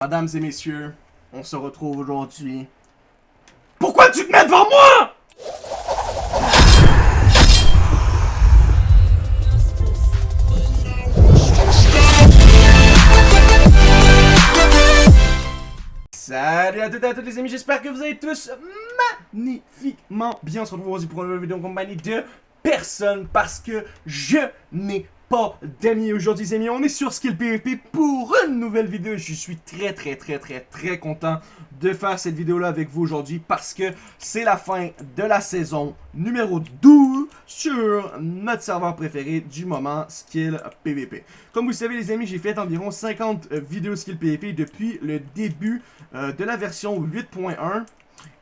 Mesdames et messieurs, on se retrouve aujourd'hui. Pourquoi tu te mets devant moi? Salut à toutes et à tous les amis, j'espère que vous allez tous magnifiquement bien. On se retrouve aujourd'hui pour une nouvelle vidéo en compagnie de personne parce que je n'ai pas d'amis aujourd'hui les amis, on est sur Skill PvP pour une nouvelle vidéo je suis très très très très très content de faire cette vidéo là avec vous aujourd'hui parce que c'est la fin de la saison numéro 12 sur notre serveur préféré du moment Skill PvP. Comme vous le savez les amis, j'ai fait environ 50 vidéos Skill PvP depuis le début euh, de la version 8.1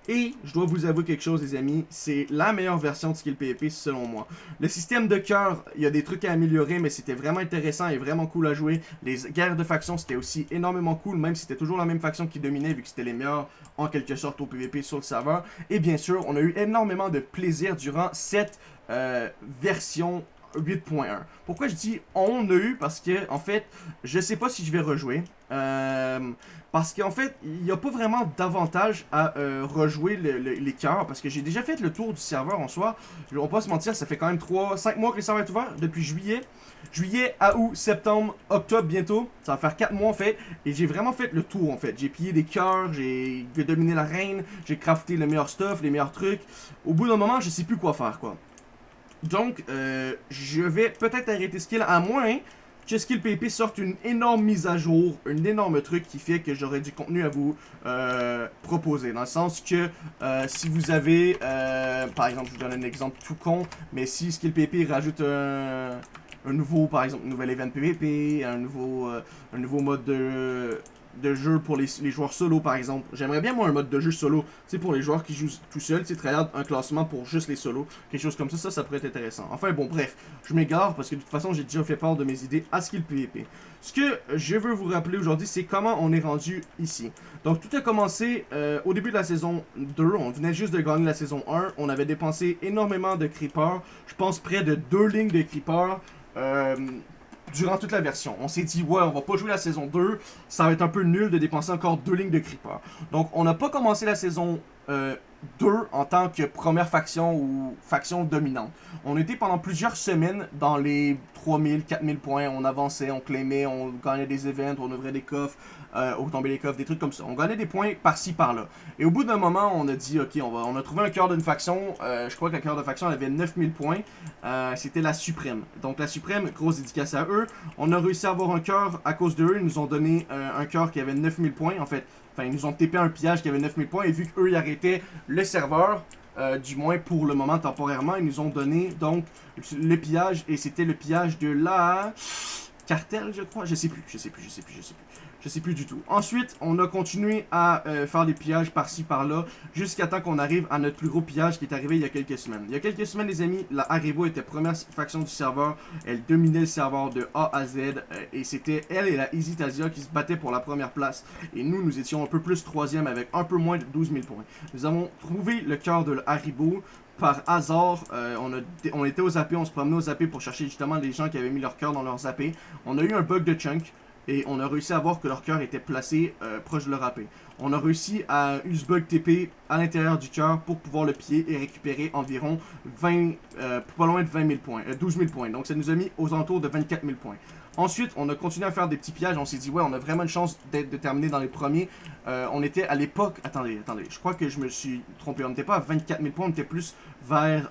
et je dois vous avouer quelque chose les amis, c'est la meilleure version de Skill PvP selon moi. Le système de cœur, il y a des trucs à améliorer mais c'était vraiment intéressant et vraiment cool à jouer. Les guerres de faction c'était aussi énormément cool même si c'était toujours la même faction qui dominait vu que c'était les meilleurs en quelque sorte au PvP sur le serveur. Et bien sûr, on a eu énormément de plaisir durant cette euh, version 8.1. Pourquoi je dis on a eu? Parce que, en fait, je sais pas si je vais rejouer. Euh, parce qu'en fait, il n'y a pas vraiment d'avantage à euh, rejouer les cœurs. Parce que j'ai déjà fait le tour du serveur en soi. On va pas se mentir, ça fait quand même 3, 5 mois que le serveur est ouvert. Depuis juillet. Juillet à août, septembre, octobre bientôt. Ça va faire 4 mois en fait. Et j'ai vraiment fait le tour en fait. J'ai pillé des cœurs, j'ai dominé la reine, j'ai crafté le meilleur stuff, les meilleurs trucs. Au bout d'un moment, je sais plus quoi faire quoi. Donc, euh, je vais peut-être arrêter Skill à moins que Skill PP sorte une énorme mise à jour, un énorme truc qui fait que j'aurai du contenu à vous euh, proposer. Dans le sens que euh, si vous avez, par exemple, je vous donne un exemple tout con, mais si Skill PP rajoute un, nouveau, par exemple, nouvel event PVP, un nouveau, un nouveau mode de de jeu pour les, joueurs solo par exemple. J'aimerais bien moi un mode de jeu solo, sais pour les joueurs qui jouent tout seuls, tu sais un classement pour juste les solos, quelque chose comme ça, ça ça pourrait être intéressant. Enfin bon bref, je m'égare parce que de toute façon j'ai déjà fait part de mes idées à Skill PvP. Ce que je veux vous rappeler aujourd'hui c'est comment on est rendu ici. Donc tout a commencé euh, au début de la saison 2, on venait juste de gagner la saison 1, on avait dépensé énormément de creepers, je pense près de deux lignes de creepers. Euh, durant toute la version. On s'est dit, ouais, on va pas jouer la saison 2, ça va être un peu nul de dépenser encore deux lignes de creeper. Donc, on n'a pas commencé la saison 2 euh, en tant que première faction ou faction dominante. On était pendant plusieurs semaines dans les 3000, 4000 points, on avançait, on claimait, on gagnait des events, on ouvrait des coffres, euh, on tombait les coffres, des trucs comme ça. On gagnait des points par-ci, par-là. Et au bout d'un moment, on a dit, ok, on, va, on a trouvé un cœur d'une faction, euh, je crois que cœur de faction avait 9000 points, euh, c'était la Suprême. Donc la Suprême, grosse dédicace à eux. On a réussi à avoir un cœur à cause d'eux, ils nous ont donné un cœur qui avait 9000 points, en fait. Enfin, ils nous ont TP un pillage qui avait 9000 points, et vu qu'eux, ils arrêtaient le serveur, du moins pour le moment temporairement, ils nous ont donné donc le pillage et c'était le pillage de la cartel je crois, je sais plus, je sais plus, je sais plus, je sais plus. Je sais plus du tout. Ensuite, on a continué à euh, faire des pillages par-ci, par-là, jusqu'à temps qu'on arrive à notre plus gros pillage qui est arrivé il y a quelques semaines. Il y a quelques semaines, les amis, la Haribo était première faction du serveur. Elle dominait le serveur de A à Z. Euh, et c'était elle et la Easy Tazia qui se battaient pour la première place. Et nous, nous étions un peu plus troisième avec un peu moins de 12 000 points. Nous avons trouvé le cœur de Haribo par hasard, euh, on, on était aux AP, on se promenait aux AP pour chercher justement les gens qui avaient mis leur cœur dans leurs AP. On a eu un bug de chunk et on a réussi à voir que leur cœur était placé euh, proche de leur AP. On a réussi à bug TP à l'intérieur du cœur pour pouvoir le piller et récupérer environ 20, euh, pas loin de 20 000 points, 12 euh, 000 points. Donc ça nous a mis aux alentours de 24 000 points. Ensuite, on a continué à faire des petits pillages. On s'est dit, ouais, on a vraiment une chance de terminer dans les premiers. on était à l'époque... Attendez, attendez. Je crois que je me suis trompé. On n'était pas à 24 000 points, on était plus vers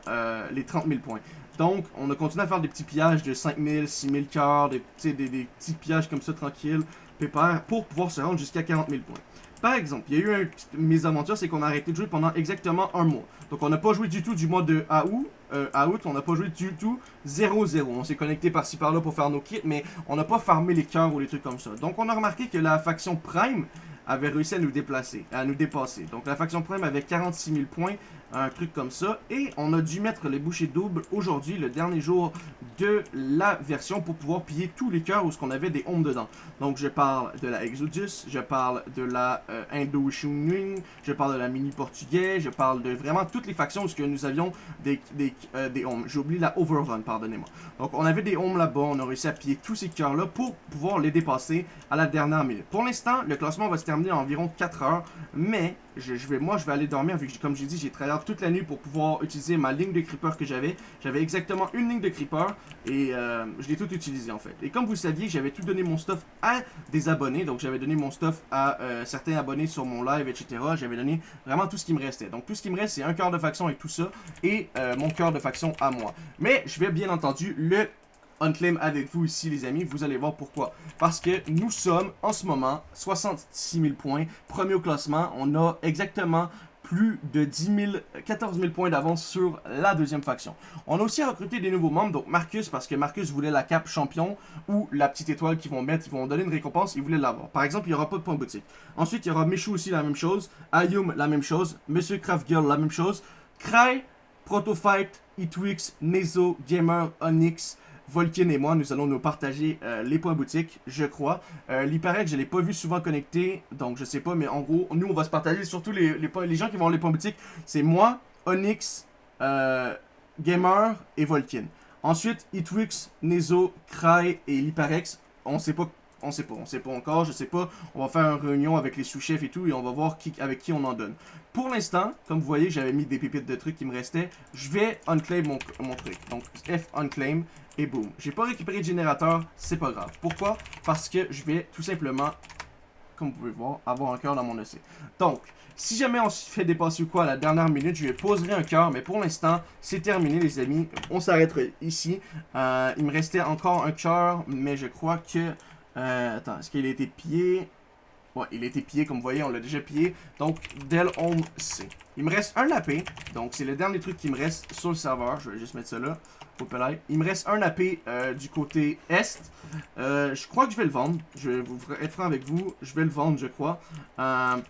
les 30 000 points. Donc, on a continué à faire des petits pillages de 5000, 6000 cœurs, des, des, des, petits pillages comme ça, tranquilles, pépère, pour pouvoir se rendre jusqu'à 40 000 points. Par exemple, il y a eu une mésaventure, c'est qu'on a arrêté de jouer pendant exactement un mois. Donc, on n'a pas joué du tout du mois de août, euh, août on n'a pas joué du tout 0-0. On s'est connecté par-ci par-là pour faire nos kits, mais on n'a pas farmé les cœurs ou les trucs comme ça. Donc, on a remarqué que la faction Prime avait réussi à nous déplacer, à nous dépasser. Donc, la faction Prime avait 46 000 points, un truc comme ça. Et on a dû mettre les bouchées doubles aujourd'hui, le dernier jour de la version, pour pouvoir piller tous les cœurs où ce qu'on avait des homes dedans. Donc je parle de la Exodus, je parle de la euh, Indo je parle de la Mini Portugais, je parle de vraiment toutes les factions où ce que nous avions des, des, euh, des oublié la Overrun, pardonnez-moi. Donc on avait des homes là-bas, on a réussi à piller tous ces cœurs-là pour pouvoir les dépasser à la dernière minute. Pour l'instant, le classement va se terminer en environ 4 heures, mais je, vais, moi je vais aller dormir vu que comme j'ai dit, j'ai travaillé toute la nuit pour pouvoir utiliser ma ligne de creeper que j'avais. J'avais exactement une ligne de creeper et euh, je l'ai tout utilisé en fait. Et comme vous le saviez, j'avais tout donné mon stuff à des abonnés, donc j'avais donné mon stuff à euh, certains abonnés sur mon live, etc. J'avais donné vraiment tout ce qui me restait. Donc tout ce qui me reste, c'est un cœur de faction et tout ça, et euh, mon cœur de faction à moi. Mais je vais bien entendu le Unclaim avec vous ici, les amis. Vous allez voir pourquoi. Parce que nous sommes, en ce moment, 66 000 points. Premier au classement. On a exactement plus de 10 000, 14 000 points d'avance sur la deuxième faction. On a aussi recruté des nouveaux membres, donc Marcus, parce que Marcus voulait la cape champion, ou la petite étoile qu'ils vont mettre, ils vont donner une récompense, il voulait l'avoir. Par exemple, il n'y aura pas de point boutique. Ensuite, il y aura Michou aussi, la même chose, Ayum, la même chose, Monsieur Craft Girl, la même chose, Cry, Protofight, Etwix, Nezo, Gamer, Onyx, Volkin et moi, nous allons nous partager euh, les points boutiques, je crois. Euh, il paraît que je ne l'ai pas vu souvent connecté, donc je sais pas, mais en gros, nous, on va se partager surtout les, les, gens qui vont les points boutiques. C'est moi, Onyx, euh, Gamer et Volkin. Ensuite, Itwix, Nezo, Cry et Liparex. On sait pas on sait pas, on sait pas encore, je sais pas. On va faire une réunion avec les sous-chefs et tout et on va voir avec qui on en donne. Pour l'instant, comme vous voyez, j'avais mis des pépites de trucs qui me restaient. Je vais unclaim mon, truc. Donc F unclaim et boum. J'ai pas récupéré de générateur, c'est pas grave. Pourquoi? Parce que je vais tout simplement, comme vous pouvez voir, avoir un cœur dans mon EC. Donc, si jamais on se fait dépasser ou quoi à la dernière minute, je vais poser un cœur. Mais pour l'instant, c'est terminé les amis. On s'arrêtera ici. Euh, il me restait encore un cœur, mais je crois que... Euh, attends, est-ce qu'il a été pillé? Ouais, il a été pillé, comme vous voyez, on l'a déjà pillé. Donc, Del Home C. Il me reste un AP. Donc, c'est le dernier truc qui me reste sur le serveur. Je vais juste mettre ça là. Il me reste un AP euh, du côté Est. Euh, je crois que je vais le vendre. Je vais vous être franc avec vous. Je vais le vendre, je crois.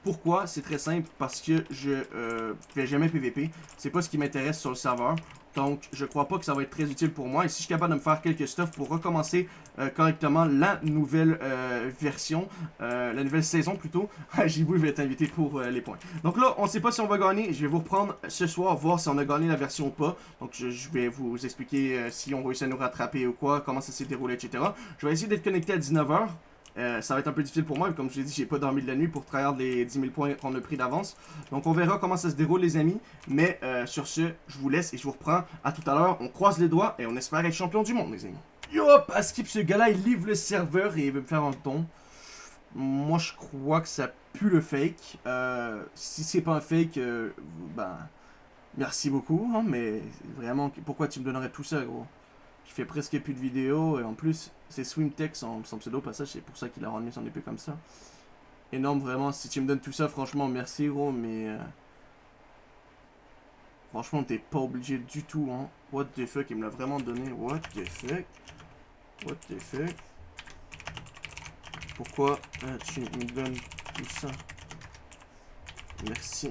Pourquoi? C'est très simple. Parce que je ne fais jamais PVP. C'est pas ce qui m'intéresse sur le serveur. Donc, je crois pas que ça va être très utile pour moi. Et si je suis capable de me faire quelques stuff pour recommencer euh, correctement la nouvelle euh, version, euh, la nouvelle saison plutôt, Jibou va être invité pour les points. Donc là, on sait pas si on va gagner. Je vais vous reprendre ce soir, voir si on a gagné la version ou pas. Donc, je, vais vous expliquer si on réussit à nous rattraper ou quoi, comment ça s'est déroulé, etc. Je vais essayer d'être connecté à 19h. Euh, ça va être un peu difficile pour moi, comme je l'ai dit, j'ai pas dormi de la nuit pour travailler les 10 000 points qu'on a pris d'avance. Donc on verra comment ça se déroule les amis. Mais euh, sur ce, je vous laisse et je vous reprends à tout à l'heure. On croise les doigts et on espère être champion du monde les amis. Yop, à skip ce gars-là, il livre le serveur et il veut me faire un ton. Moi je crois que ça pue le fake. Euh, si c'est pas un fake, ben... Merci beaucoup, hein, mais vraiment, pourquoi tu me donnerais tout ça, gros? Je fais presque plus de vidéos, et en plus, c'est Swimtech, son, son pseudo passage, c'est pour ça qu'il a rendu son épée comme ça. Énorme, vraiment. Si tu me donnes tout ça, franchement, merci, gros, mais... Euh, franchement, t'es pas obligé du tout, hein. What the fuck, il me l'a vraiment donné. What the fuck? What the fuck? Pourquoi euh, tu me donnes tout ça? Merci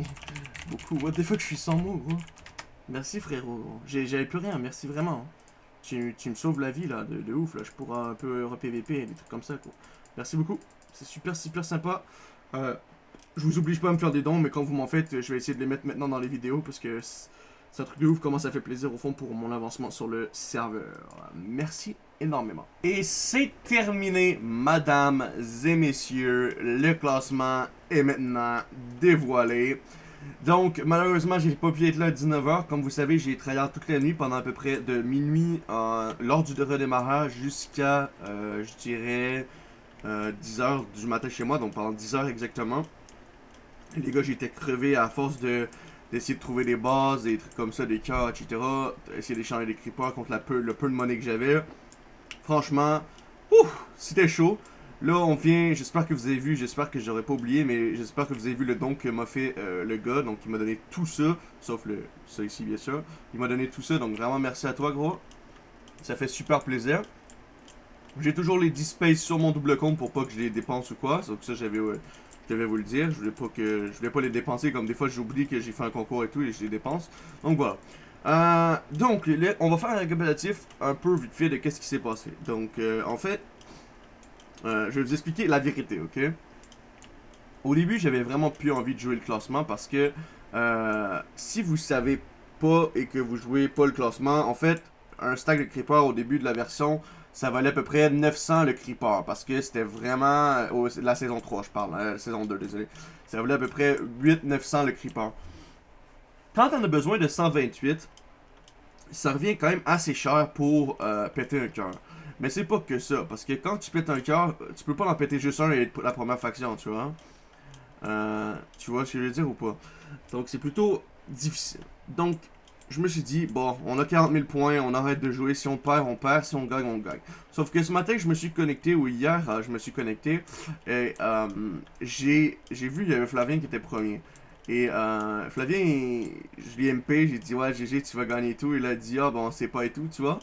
beaucoup. What the fuck, je suis sans mots, gros. Merci, frérot. J'avais plus rien, merci vraiment. Hein tu, me sauves la vie, là, de, ouf, là. Je pourrais un peu re-PVP, des trucs comme ça, quoi. Merci beaucoup. C'est super, super sympa. Euh, je vous oblige pas à me faire des dons, mais quand vous m'en faites, je vais essayer de les mettre maintenant dans les vidéos, parce que c'est un truc de ouf, comment ça fait plaisir, au fond, pour mon avancement sur le serveur. Merci énormément. Et c'est terminé, mesdames et messieurs. Le classement est maintenant dévoilé. Donc, malheureusement, j'ai pas pu être là à 19h. Comme vous savez, j'ai travaillé toute la nuit pendant à peu près de minuit euh, lors du redémarrage jusqu'à, euh, je dirais, 10h euh, du matin chez moi. Donc, pendant 10h exactement. les gars, j'étais crevé à force de d'essayer de trouver des bases, des trucs comme ça, des cœurs, etc. Essayer d'échanger des creepers contre la peu, le peu de monnaie que j'avais. Franchement, c'était chaud. Là, on vient, j'espère que vous avez vu, j'espère que j'aurais pas oublié, mais j'espère que vous avez vu le don que m'a fait euh, le gars. Donc, il m'a donné tout ça, sauf le ça ici, bien sûr. Il m'a donné tout ça, donc vraiment merci à toi, gros. Ça fait super plaisir. J'ai toujours les 10 space sur mon double compte pour pas que je les dépense ou quoi. Donc ça, j'avais je devais vous le dire. Je voulais pas que je voulais pas les dépenser comme des fois j'oublie que j'ai fait un concours et tout et je les dépense. Donc voilà. Euh, donc, on va faire un récapitulatif un peu vite fait de qu'est-ce qui s'est passé. Donc, euh, en fait, euh, je vais vous expliquer la vérité, ok? Au début, j'avais vraiment plus envie de jouer le classement parce que si vous savez pas et que vous jouez pas le classement, en fait, un stack de creeper au début de la version, ça valait à peu près 900 le creeper. Parce que c'était vraiment... la saison 3, je parle. la saison 2, désolé. Ça valait à peu près 8-900 le creeper. Quand on a besoin de 128, ça revient quand même assez cher pour euh, péter un cœur. Mais c'est pas que ça, parce que quand tu pètes un cœur, tu peux pas en péter juste un et la première faction, tu vois. Euh, tu vois ce que je veux dire ou pas? Donc c'est plutôt difficile. Donc, je me suis dit, bon, on a 40 000 points, on arrête de jouer. Si on perd, on perd. Si on gagne, on gagne. Sauf que ce matin, je me suis connecté, ou hier, euh, je me suis connecté, et j'ai vu, il y avait Flavien qui était premier. Et euh, Flavien, je lui ai MP, j'ai dit ouais GG tu vas gagner tout. Il a dit ah bon c'est pas et tout, tu vois.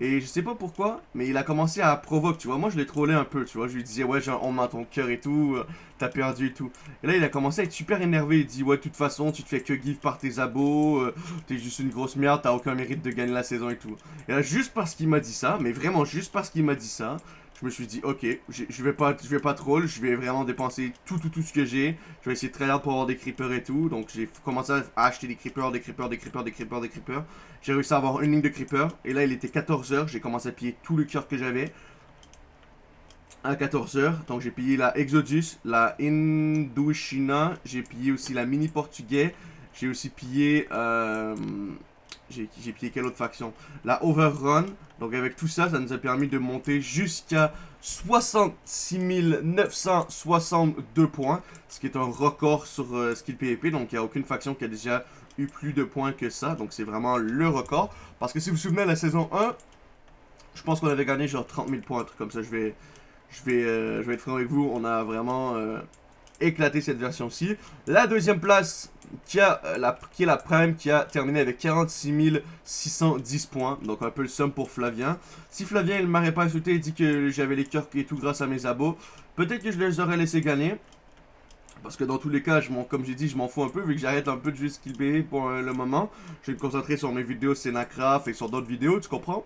Et je sais pas pourquoi, mais il a commencé à provoquer, tu vois. Moi je l'ai trollé un peu, tu vois. Je lui disais ouais on ton cœur et tout, euh, t'as perdu et tout. Et là il a commencé à être super énervé. Il dit ouais de toute façon tu te fais que give par tes abos, euh, t'es juste une grosse merde, t'as aucun mérite de gagner la saison et tout. Et là juste parce qu'il m'a dit ça, mais vraiment juste parce qu'il m'a dit ça, je me suis dit, ok, je vais pas je vais pas troll, je vais vraiment dépenser tout, tout, tout ce que j'ai. Je vais essayer de travailler pour avoir des creepers et tout. Donc j'ai commencé à acheter des creepers, des creepers, des creepers, des creepers, des creepers. J'ai réussi à avoir une ligne de creepers. Et là, il était 14h. J'ai commencé à piller tout le cœur que j'avais. À 14h. Donc j'ai pillé la Exodus, la Indochina. J'ai pillé aussi la Mini Portugais. J'ai aussi pillé... Euh, j'ai pillé quelle autre faction? La Overrun. Donc avec tout ça, ça nous a permis de monter jusqu'à 66 962 points. Ce qui est un record sur euh, Skill PvP. Donc il n'y a aucune faction qui a déjà eu plus de points que ça. Donc c'est vraiment le record. Parce que si vous vous souvenez, la saison 1, je pense qu'on avait gagné genre 30 000 points. Un truc comme ça, je vais, je vais, euh, je vais être franc avec vous. On a vraiment euh, éclaté cette version-ci. La deuxième place, qui, euh, la, qui est la Prime, qui a terminé avec 46 610 points. Donc un peu le somme pour Flavien. Si Flavien, il m'aurait pas insulté et dit que j'avais les cœurs et tout grâce à mes abos, peut-être que je les aurais laissé gagner. Parce que dans tous les cas, je comme j'ai dit, je m'en fous un peu vu que j'arrête un peu de jouer skill pour euh, le moment. Je vais me concentrer sur mes vidéos Scénacraft et sur d'autres vidéos, tu comprends?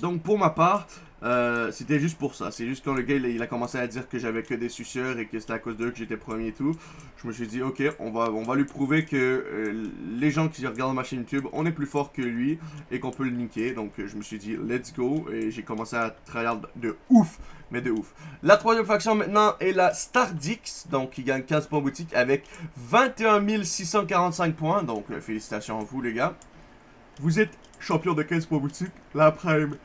Donc pour ma part, euh, c'était juste pour ça. C'est juste quand le gars il, a commencé à dire que j'avais que des suceurs et que c'était à cause d'eux que j'étais premier et tout. Je me suis dit ok, on va, lui prouver que euh, les gens qui regardent ma chaîne YouTube, on est plus fort que lui et qu'on peut le niquer. Donc je me suis dit let's go et j'ai commencé à travailler de ouf. Mais de ouf. La troisième faction maintenant est la Stardix. Donc qui gagne 15 points boutique avec 21 645 points. Donc félicitations à vous les gars. Vous êtes champion de 15 points boutique. La Prime,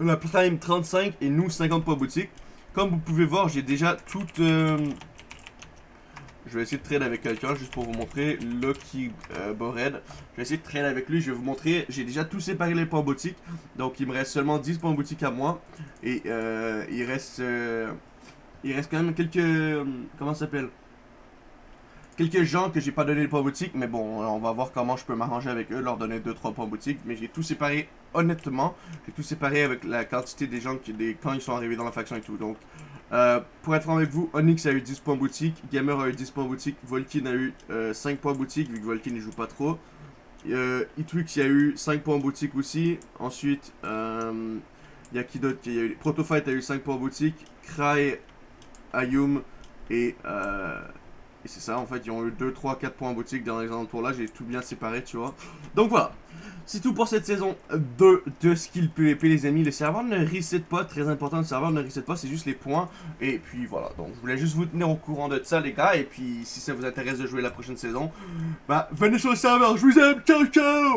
la Prime 35 et nous 50 points boutique. Comme vous pouvez voir, j'ai déjà tout... Euh, je vais essayer de trade avec quelqu'un juste pour vous montrer. Lucky euh, Bored. Je vais essayer de trade avec lui. Je vais vous montrer. J'ai déjà tout séparé les points boutique. Donc il me reste seulement 10 points boutique à moi. Et euh, il reste... il reste quand même quelques... comment ça s'appelle? Quelques gens que j'ai pas donné les points boutique, mais bon, on va voir comment je peux m'arranger avec eux, leur donner 2-3 points boutique. Mais j'ai tout séparé, honnêtement, j'ai tout séparé avec la quantité des gens qui, quand ils sont arrivés dans la faction et tout. Donc, euh, pour être franc avec vous, Onyx a eu 10 points boutique, Gamer a eu 10 points boutique, Volkin a eu 5 euh, points boutique, vu que Volkin ne joue pas trop. Euh, Itwix a eu 5 points boutique aussi. Ensuite, euh, il y a qui d'autre Protofight a eu 5 points boutique, Cry, Ayum et... Euh, et c'est ça, en fait, ils ont eu 2, 3, 4 points en boutique dans les alentours là. J'ai tout bien séparé, tu vois. Donc voilà. C'est tout pour cette saison 2 de Skill PvP, les amis. Le serveur ne reset pas, très important, le serveur ne reset pas, c'est juste les points. Et puis voilà, donc je voulais juste vous tenir au courant de ça, les gars. Et puis, si ça vous intéresse de jouer la prochaine saison, bah, venez sur le serveur, je vous aime, ciao, ciao